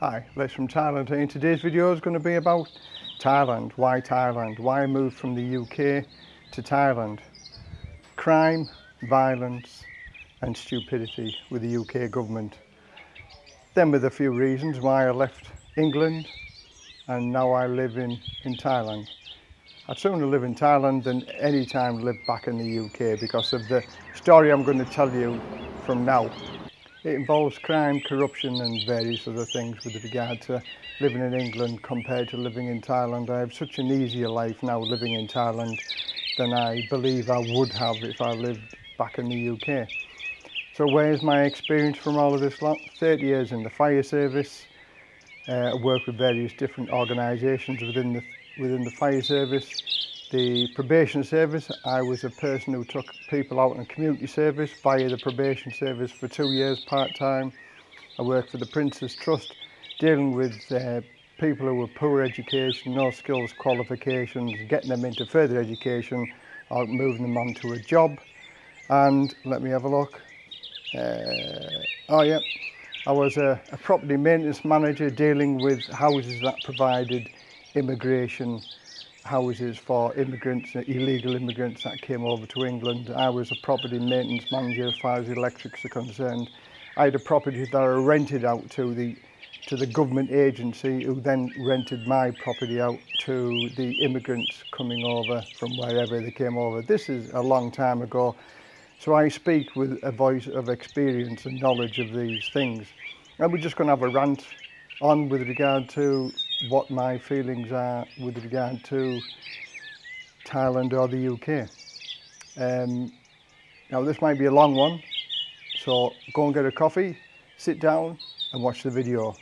Hi, Les from Thailand. Today's video is going to be about Thailand. Why Thailand? Why I moved from the UK to Thailand? Crime, violence and stupidity with the UK government. Then with a few reasons why I left England and now I live in, in Thailand. I'd sooner live in Thailand than any time live back in the UK because of the story I'm going to tell you from now. It involves crime, corruption and various other things with regard to living in England compared to living in Thailand. I have such an easier life now living in Thailand than I believe I would have if I lived back in the UK. So where's my experience from all of this lot? 30 years in the fire service, uh, work with various different organisations within the, within the fire service, the probation service, I was a person who took people out in community service via the probation service for two years part-time. I worked for the Prince's Trust dealing with uh, people who were poor education, no skills qualifications, getting them into further education, or moving them on to a job. And let me have a look. Uh, oh yeah, I was a, a property maintenance manager dealing with houses that provided immigration houses for immigrants, uh, illegal immigrants that came over to England. I was a property maintenance manager as far as electrics are concerned. I had a property that I rented out to the to the government agency who then rented my property out to the immigrants coming over from wherever they came over. This is a long time ago. So I speak with a voice of experience and knowledge of these things. And we're just going to have a rant on with regard to what my feelings are with regard to Thailand or the UK. Um, now this might be a long one, so go and get a coffee, sit down and watch the video.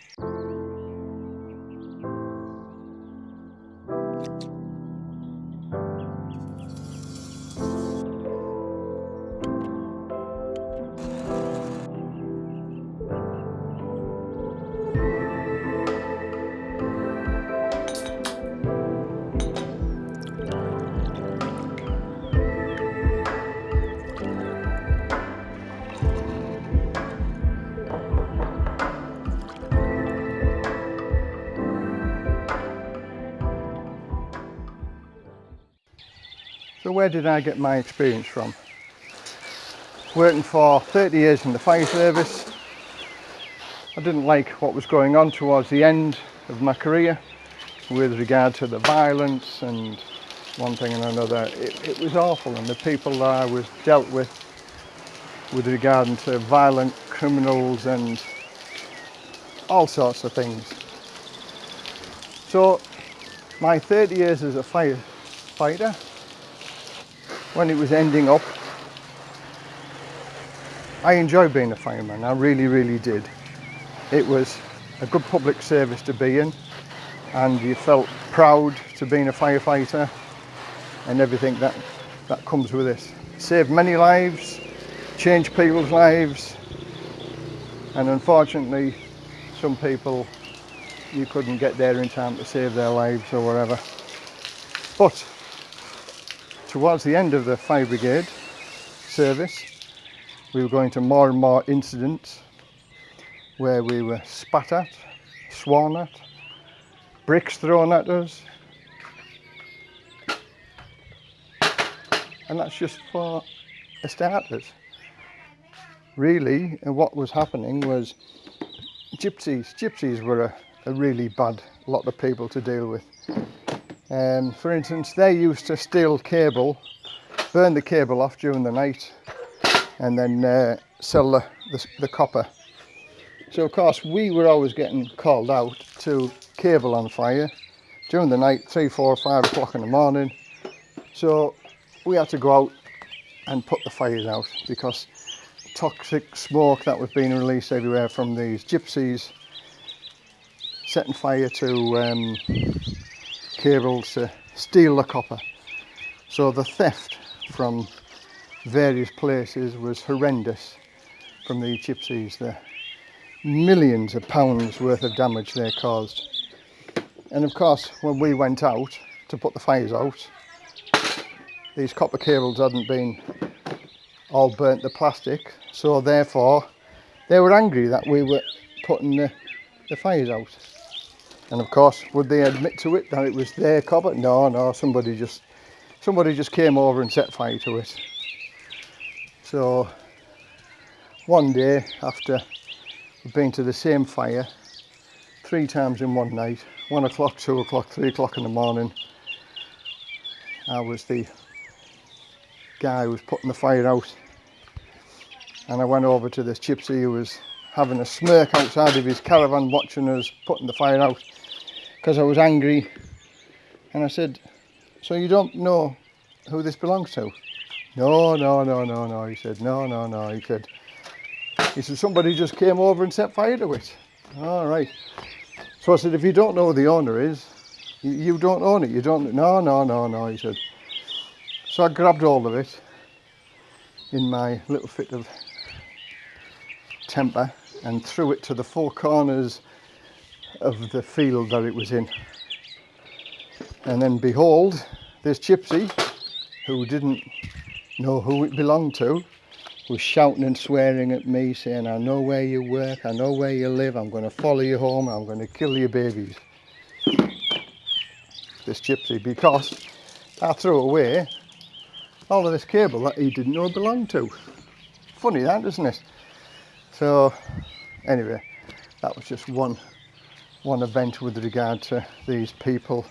Where did I get my experience from? Working for 30 years in the fire service. I didn't like what was going on towards the end of my career with regard to the violence and one thing and another. It, it was awful and the people that I was dealt with with regard to violent criminals and all sorts of things. So my 30 years as a firefighter when it was ending up. I enjoyed being a fireman, I really, really did. It was a good public service to be in and you felt proud to being a firefighter and everything that, that comes with this. Saved many lives, changed people's lives and unfortunately some people you couldn't get there in time to save their lives or whatever. But towards the end of the fire brigade service we were going to more and more incidents where we were spat at, sworn at, bricks thrown at us and that's just for starters. Really uh, what was happening was gypsies, gypsies were a, a really bad lot of people to deal with um, for instance, they used to steal cable, burn the cable off during the night and then uh, sell the, the, the copper. So of course we were always getting called out to cable on fire during the night, three, four, five o'clock in the morning. So we had to go out and put the fires out because toxic smoke that was being released everywhere from these gypsies setting fire to um, cables to steal the copper. So the theft from various places was horrendous from the gypsies. The millions of pounds worth of damage they caused. And of course, when we went out to put the fires out, these copper cables hadn't been all burnt the plastic. So therefore, they were angry that we were putting the the fire's out. And of course, would they admit to it that it was their copper? No, no, somebody just somebody just came over and set fire to it. So one day after we've been to the same fire three times in one night, one o'clock, two o'clock, three o'clock in the morning, I was the guy who was putting the fire out and I went over to this gypsy who was having a smirk outside of his caravan watching us putting the fire out because I was angry. And I said so you don't know who this belongs to? No no no no no he said. No no no he said. He said somebody just came over and set fire to it. All right. So I said if you don't know who the owner is you, don't own it. You don't no no no no he said. So I grabbed all of it in my little fit of temper and threw it to the four corners of the field that it was in. And then behold, this gypsy, who didn't know who it belonged to, was shouting and swearing at me, saying, I know where you work, I know where you live, I'm going to follow you home, I'm going to kill your babies. This gypsy, because I threw away all of this cable that he didn't know belonged to. Funny that, isn't it? So anyway, that was just one one event with regard to these people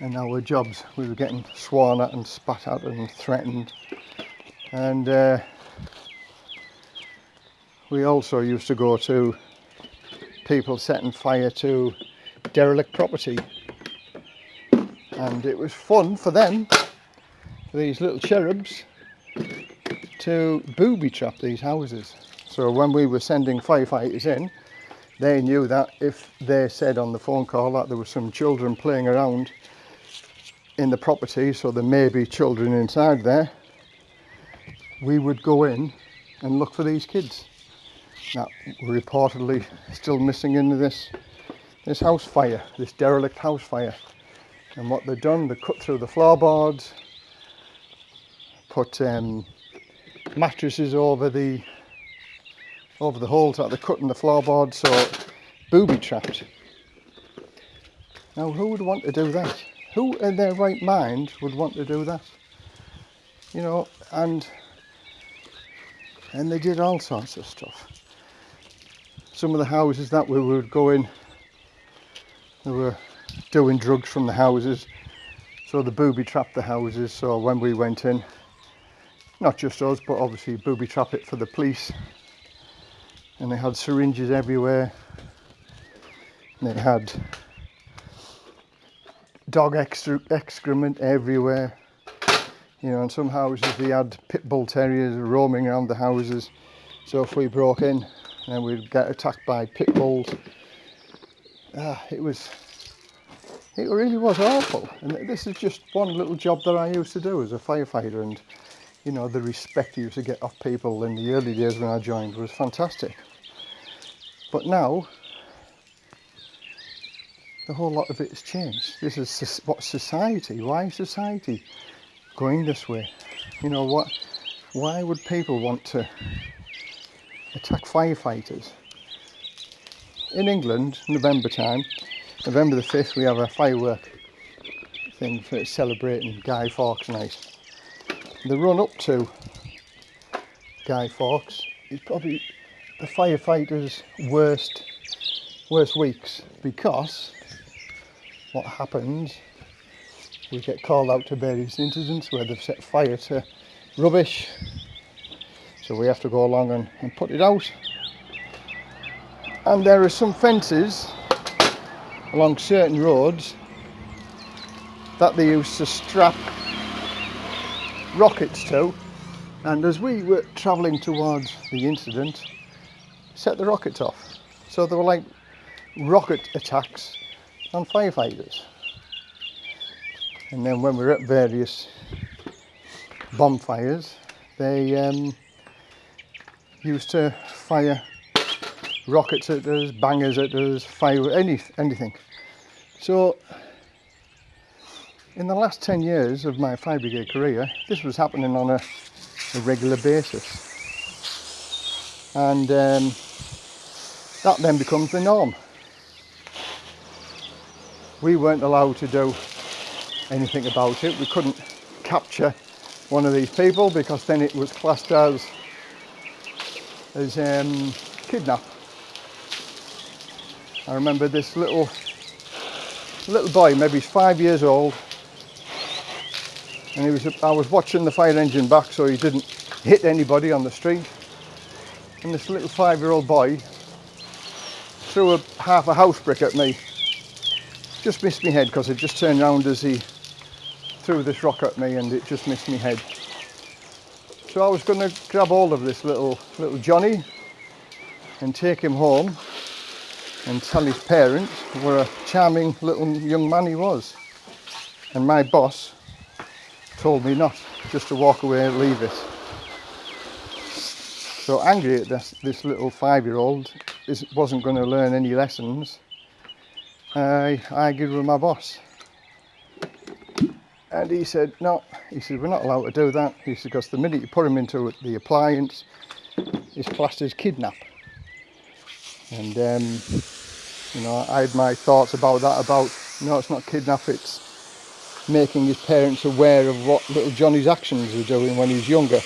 and our jobs. We were getting sworn at and spat at and threatened. And uh, we also used to go to people setting fire to derelict property. And it was fun for them, for these little cherubs, to booby trap these houses. So when we were sending firefighters in, they knew that if they said on the phone call that there were some children playing around in the property, so there may be children inside there, we would go in and look for these kids that were reportedly still missing in this this house fire, this derelict house fire. And what they'd done, they cut through the floorboards, put um, mattresses over the over the holes that they're cutting the floorboard so booby trapped. Now who would want to do that? Who in their right mind would want to do that? You know, and and they did all sorts of stuff. Some of the houses that we would go in, they were doing drugs from the houses, so the booby trapped the houses. So when we went in, not just us, but obviously booby trap it for the police and they had syringes everywhere. And they had dog excrement everywhere you know in some houses they had pit bull terriers roaming around the houses. So if we broke in then we'd get attacked by pit bulls. Ah, it was it really was awful. And this is just one little job that I used to do as a firefighter. And you know, the respect you used to get off people in the early days when I joined was fantastic. But now, the whole lot of it has changed. This is what society, why is society going this way? You know, what? why would people want to attack firefighters? In England, November time, November the 5th, we have a firework thing for celebrating Guy Fawkes Night the run up to Guy Fawkes is probably the firefighters' worst worst weeks because what happens we get called out to various incidents where they've set fire to rubbish. So we have to go along and, and put it out. And there are some fences along certain roads that they used to strap rockets to. And as we were travelling towards the incident set the rockets off. So they were like rocket attacks on firefighters. And then when we were at various bonfires they um, used to fire rockets at us, bangers at us, fire any, anything. So in the last 10 years of my fire brigade career, this was happening on a, a regular basis. And um, that then becomes the norm. we weren't allowed to do anything about it. We couldn't capture one of these people because then it was classed as as um, kidnap. I remember this little little boy, maybe he's five years old, and he was I was watching the fire engine back so he didn't hit anybody on the street. And this little five-year-old boy threw a half a house brick at me. Just missed my head because it just turned round as he threw this rock at me and it just missed my head. So I was going to grab hold of this little little Johnny and take him home and tell his parents what a charming little young man he was. And my boss told me not, just to walk away and leave it. So angry at this, this little five-year-old wasn't going to learn any lessons, I argued with my boss. And he said, no, he said, we're not allowed to do that. He said, because the minute you put him into the appliance, it's classed as kidnap. And, um, you know, I had my thoughts about that, about, no, it's not kidnap, it's making his parents aware of what little Johnny's actions were doing when he was younger.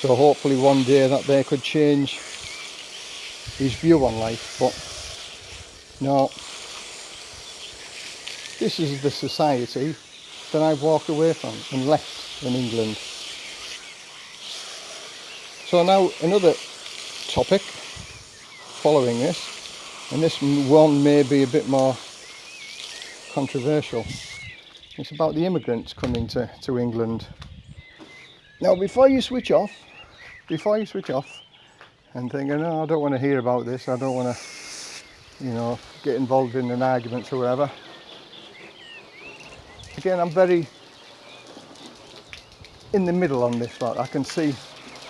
So hopefully one day that they could change his view on life. But no, this is the society that I've walked away from and left in England. So now another topic following this, and this one may be a bit more controversial. It's about the immigrants coming to, to England. Now before you switch off, before you switch off and thinking, no, oh, I don't want to hear about this, I don't want to, you know, get involved in an argument or whatever. Again, I'm very in the middle on this lot. I can see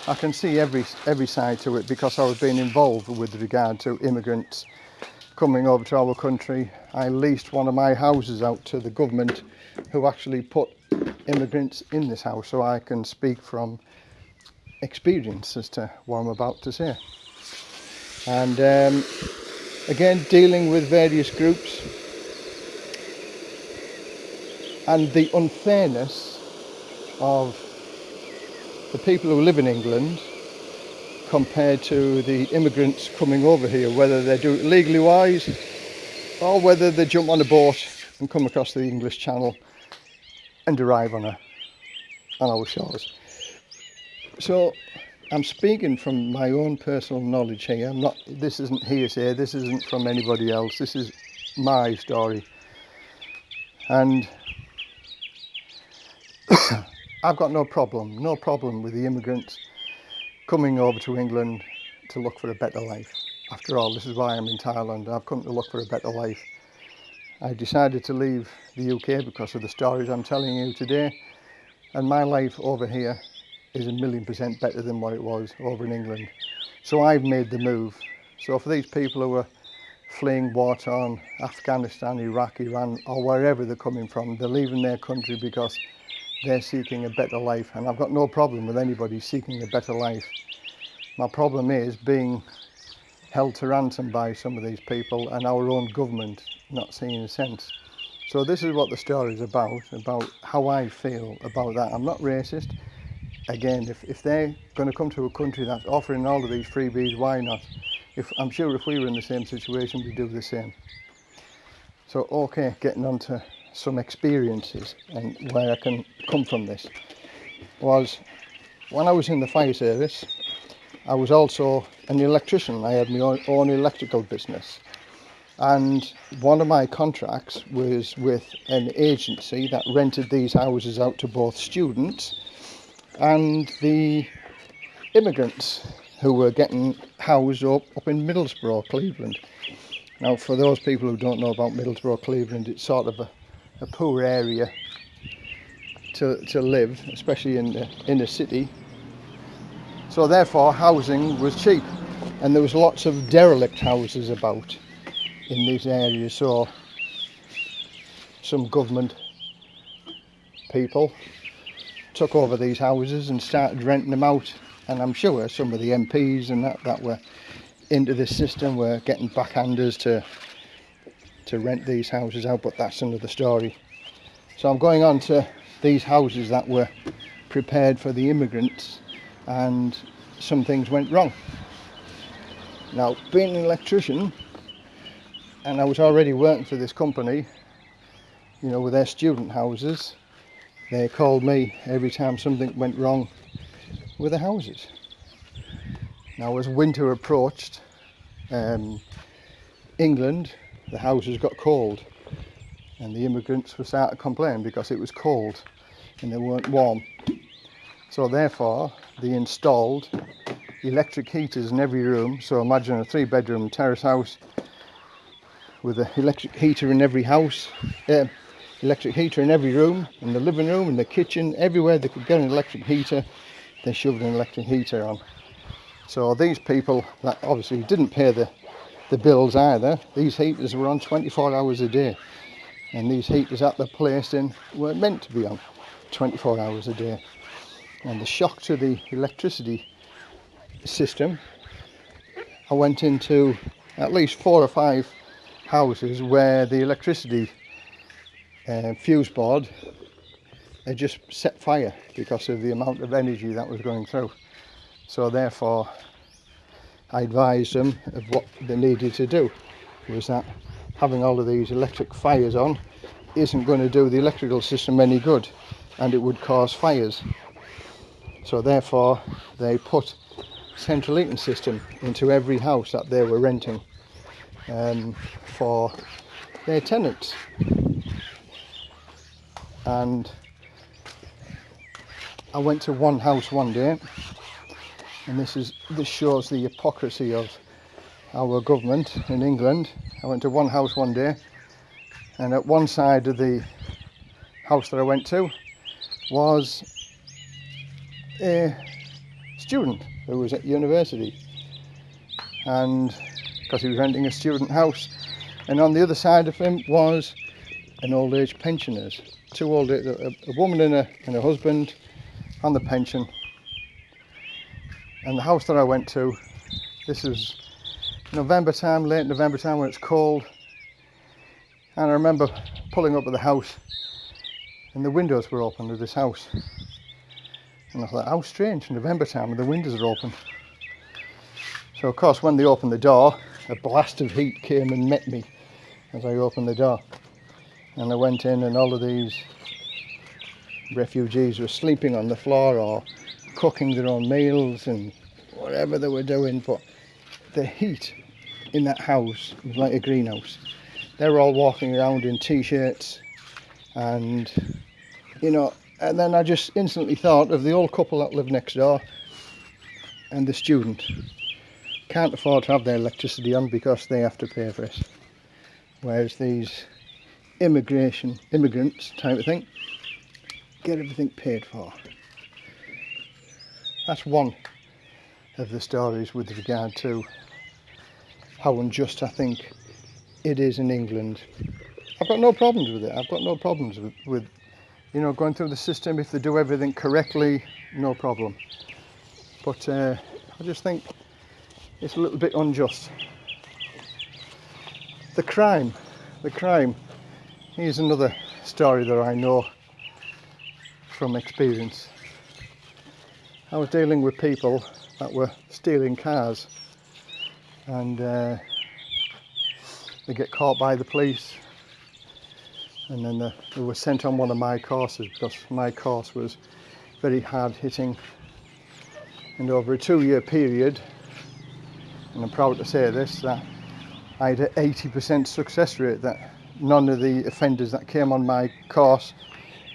I can see every every side to it because I was being involved with regard to immigrants coming over to our country. I leased one of my houses out to the government who actually put immigrants in this house so I can speak from experience as to what I'm about to say. And um, again, dealing with various groups and the unfairness of the people who live in England compared to the immigrants coming over here, whether they do it legally wise or whether they jump on a boat and come across the English Channel and arrive on, a, on our shores. So I'm speaking from my own personal knowledge here. I'm not. This isn't hearsay. This isn't from anybody else. This is my story. And I've got no problem, no problem with the immigrants coming over to England to look for a better life. After all, this is why I'm in Thailand. I've come to look for a better life. I decided to leave the UK because of the stories I'm telling you today. And my life over here is a million percent better than what it was over in England. So I've made the move. So for these people who are fleeing war torn Afghanistan, Iraq, Iran, or wherever they're coming from, they're leaving their country because they're seeking a better life. And I've got no problem with anybody seeking a better life. My problem is being held to ransom by some of these people and our own government not seeing a sense. So this is what the story is about, about how I feel about that. I'm not racist again, if, if they're going to come to a country that's offering all of these freebies, why not? If I'm sure if we were in the same situation, we'd do the same. So, okay, getting on to some experiences and where I can come from this was when I was in the fire service, I was also an electrician. I had my own, electrical business. And one of my contracts was with an agency that rented these houses out to both students and the immigrants who were getting housed up, up in Middlesbrough, Cleveland. Now, for those people who don't know about Middlesbrough, Cleveland, it's sort of a, a poor area to, to live, especially in the inner city. So therefore, housing was cheap, and there was lots of derelict houses about in these areas. So some government people took over these houses and started renting them out and I'm sure some of the MPs and that that were into this system were getting backhanders to to rent these houses out, but that's another story. So I'm going on to these houses that were prepared for the immigrants and some things went wrong. Now, being an electrician, and I was already working for this company, you know, with their student houses, they called me every time something went wrong with the houses. Now, as winter approached, um, England, the houses got cold, and the immigrants were starting to complain because it was cold and they weren't warm. So therefore, they installed electric heaters in every room. So imagine a three bedroom terrace house with an electric heater in every house, uh, electric heater in every room, in the living room, in the kitchen, everywhere they could get an electric heater, they shoved an electric heater on. So these people that obviously didn't pay the, the bills either, these heaters were on 24 hours a day. And these heaters that they're placed in weren't meant to be on 24 hours a day. And the shock to the electricity system, I went into at least four or five houses where the electricity uh, fuse board had just set fire because of the amount of energy that was going through. So therefore, I advised them of what they needed to do. Was that having all of these electric fires on isn't going to do the electrical system any good and it would cause fires. So therefore, they put central heating system into every house that they were renting um, for their tenants. And I went to one house one day, and this is this shows the hypocrisy of our government in England. I went to one house one day, and at one side of the house that I went to was a student who was at university. And because he was renting a student house. And on the other side of him was an old age pensioners. Two old a, a woman and a, and a husband on the pension. And the house that I went to this is November time late November time when it's cold. And I remember pulling up at the house and the windows were open to this house and I thought, how strange, November time and the windows are open. So of course when they opened the door, a blast of heat came and met me as I opened the door. And I went in and all of these refugees were sleeping on the floor or cooking their own meals and whatever they were doing. But the heat in that house was like a greenhouse. They were all walking around in t-shirts and you know and then I just instantly thought of the old couple that live next door and the student. Can't afford to have their electricity on because they have to pay for it. Whereas these immigration immigrants type of thing get everything paid for. That's one of the stories with regard to how unjust I think it is in England. I've got no problems with it. I've got no problems with, with you know, going through the system, if they do everything correctly, no problem. But uh, I just think it's a little bit unjust. The crime, the crime, here's another story that I know from experience. I was dealing with people that were stealing cars and uh, they get caught by the police and then the, they were sent on one of my courses because my course was very hard hitting. And over a two year period and I'm proud to say this that I had an 80% success rate that none of the offenders that came on my course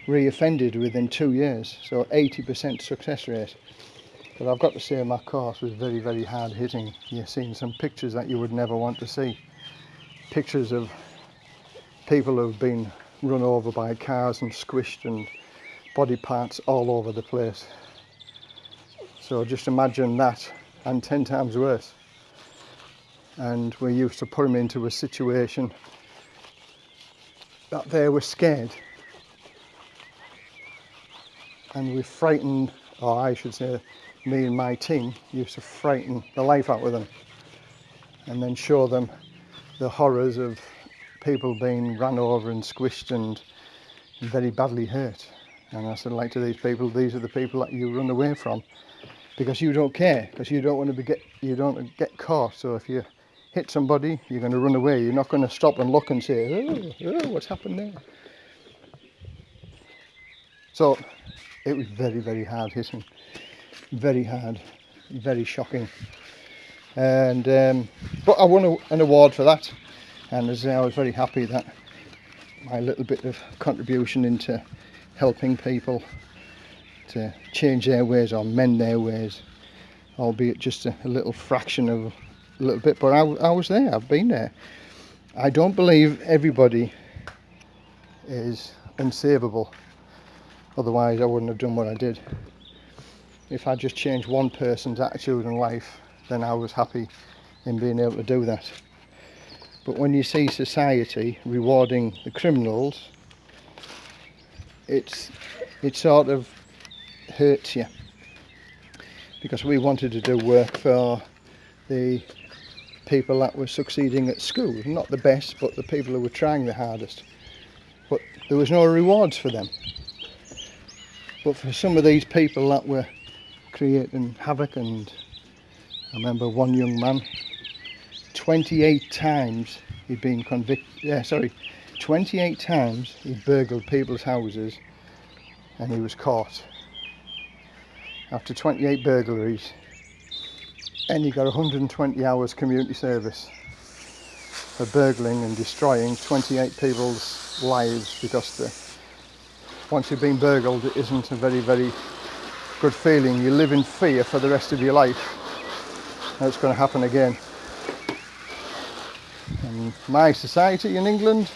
re-offended within two years. So 80% success rate. But I've got to say my course was very very hard hitting. You're seeing some pictures that you would never want to see. Pictures of people who've been run over by cars and squished and body parts all over the place. So just imagine that and 10 times worse. And we used to put them into a situation that they were scared. And we frightened, or I should say, me and my team used to frighten the life out of them and then show them the horrors of people being run over and squished and very badly hurt. And I said, like to these people, these are the people that you run away from because you don't care, because you don't want to be get you don't get caught. So if you hit somebody, you're going to run away. You're not going to stop and look and say, oh, oh what's happened there? So it was very, very hard hitting, very hard, very shocking. And um, but I won a, an award for that, and as I, say, I was very happy that my little bit of contribution into helping people to change their ways or mend their ways, albeit just a, a little fraction of a little bit. But I, I was there, I've been there. I don't believe everybody is unsavable, otherwise I wouldn't have done what I did. If I just changed one person's attitude in life, then I was happy in being able to do that. But when you see society rewarding the criminals, it's it sort of hurts you. Because we wanted to do work for the people that were succeeding at school. Not the best but the people who were trying the hardest. But there was no rewards for them. But for some of these people that were creating havoc and I remember one young man 28 times he'd been convicted yeah sorry 28 times he burgled people's houses and he was caught. After 28 burglaries and he got 120 hours community service for burgling and destroying 28 people's lives because the, once you've been burgled it isn't a very very good feeling. You live in fear for the rest of your life. That's going to happen again my society in England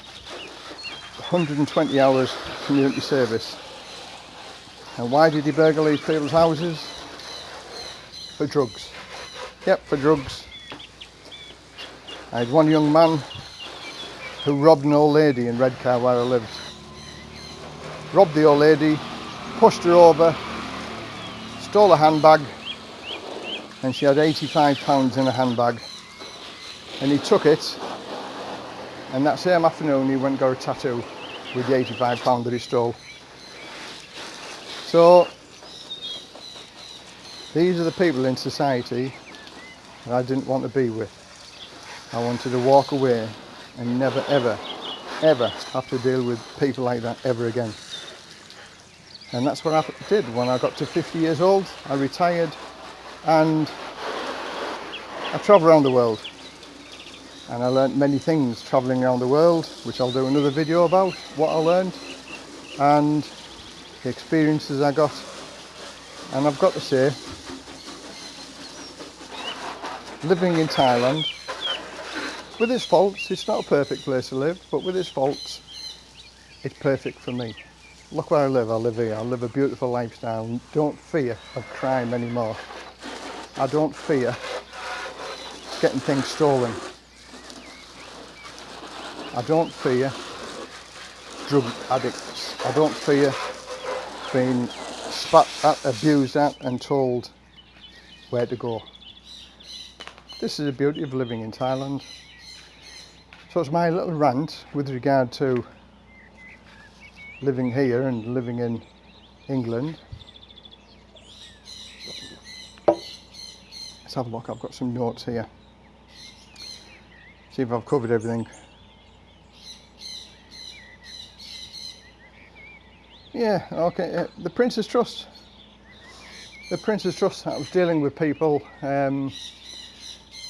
120 hours community service and why did he burgle these people's houses? For drugs. Yep, for drugs. I had one young man who robbed an old lady in Redcar where I lived. Robbed the old lady, pushed her over, stole a handbag, and she had 85 pounds in a handbag. And he took it, and that same afternoon he went and got a tattoo with the 85 pound that he stole. So these are the people in society that I didn't want to be with. I wanted to walk away and never ever ever have to deal with people like that ever again. And that's what I did when I got to 50 years old. I retired and I travelled around the world. And I learnt many things travelling around the world, which I'll do another video about, what I learned. And the experiences I got. And I've got to say living in Thailand with its faults it's not a perfect place to live but with its faults it's perfect for me. Look where I live I live here I live a beautiful lifestyle don't fear of crime anymore. I don't fear getting things stolen I don't fear drug addicts I don't fear being spat at, abused at and told where to go. This is the beauty of living in Thailand. So it's my little rant with regard to living here and living in England. Let's have a look, I've got some notes here. See if I've covered everything. Yeah, okay. The Prince's Trust. The Prince's Trust, I was dealing with people, um,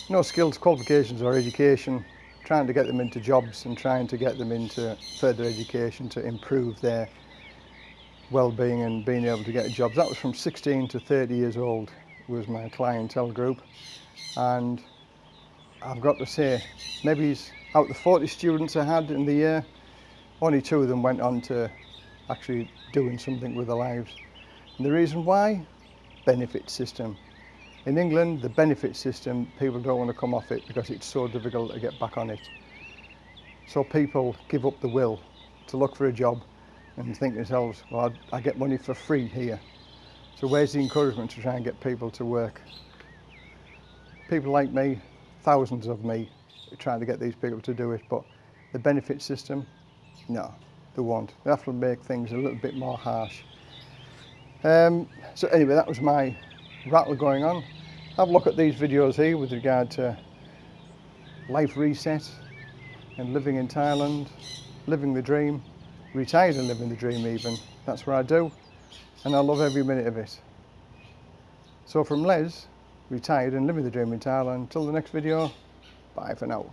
no skills, qualifications or education, trying to get them into jobs and trying to get them into further education to improve their well-being and being able to get jobs. That was from 16 to 30 years old was my clientele group and I've got to say maybe out of the 40 students I had in the year only two of them went on to actually doing something with their lives. And the reason why? Benefit system. In England, the benefit system, people don't want to come off it because it's so difficult to get back on it. So people give up the will to look for a job and think to themselves, well, I get money for free here. So where's the encouragement to try and get people to work? People like me, thousands of me, trying to get these people to do it, but the benefit system, no, they won't. They have make things a little bit more harsh. Um, so anyway, that was my rattle going on. Have a look at these videos here with regard to life reset and living in Thailand, living the dream, retired and living the dream even. That's what I do and I love every minute of it. So from Les, retired and living the dream in Thailand, until the next video, bye for now.